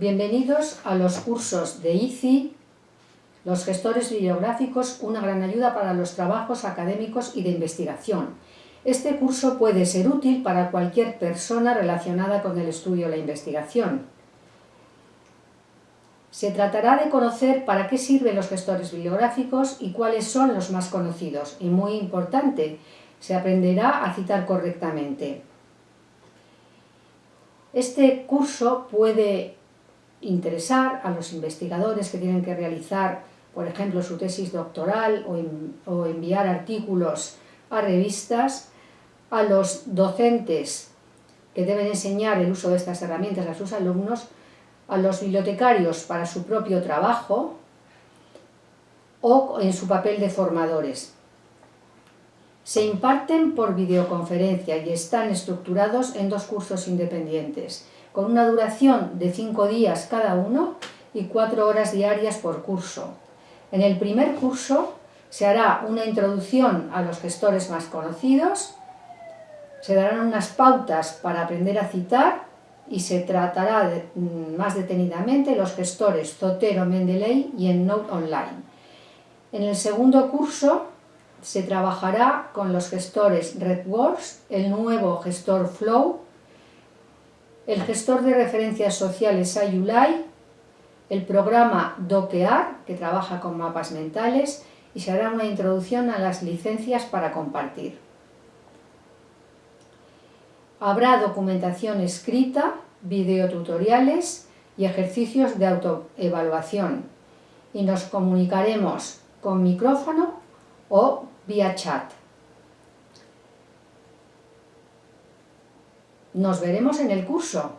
Bienvenidos a los cursos de ICI, los gestores bibliográficos, una gran ayuda para los trabajos académicos y de investigación. Este curso puede ser útil para cualquier persona relacionada con el estudio o la investigación. Se tratará de conocer para qué sirven los gestores bibliográficos y cuáles son los más conocidos. Y muy importante, se aprenderá a citar correctamente. Este curso puede interesar a los investigadores que tienen que realizar, por ejemplo, su tesis doctoral o, enviar artículos a revistas, a los docentes que deben enseñar el uso de estas herramientas a sus alumnos, a los bibliotecarios para su propio trabajo o en su papel de formadores. Se imparten por videoconferencia y están estructurados en dos cursos independientes, con una duración de cinco días cada uno y cuatro horas diarias por curso. En el primer curso se hará una introducción a los gestores más conocidos, se darán unas pautas para aprender a citar y se tratará mm, más detenidamente los gestores Zotero, Mendeley y EndNote Online. En el segundo curso se trabajará con los gestores RedWords, el nuevo gestor Flow, el gestor de referencias sociales Ayulai, el programa Doquear, que trabaja con mapas mentales, y se hará una introducción a las licencias para compartir. Habrá documentación escrita, videotutoriales y ejercicios de autoevaluación y nos comunicaremos con micrófono o vía chat. Nos veremos en el curso.